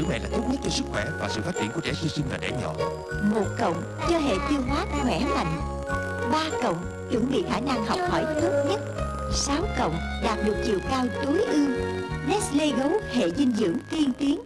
sữa mẹ là tốt nhất cho sức khỏe và sự phát triển của trẻ sơ sinh và trẻ nhỏ. Một cộng cho hệ tiêu hóa khỏe mạnh. Ba cộng chuẩn bị khả năng học hỏi tốt nhất. Sáu cộng đạt được chiều cao tối ưu. Nestle gấu hệ dinh dưỡng tiên tiến.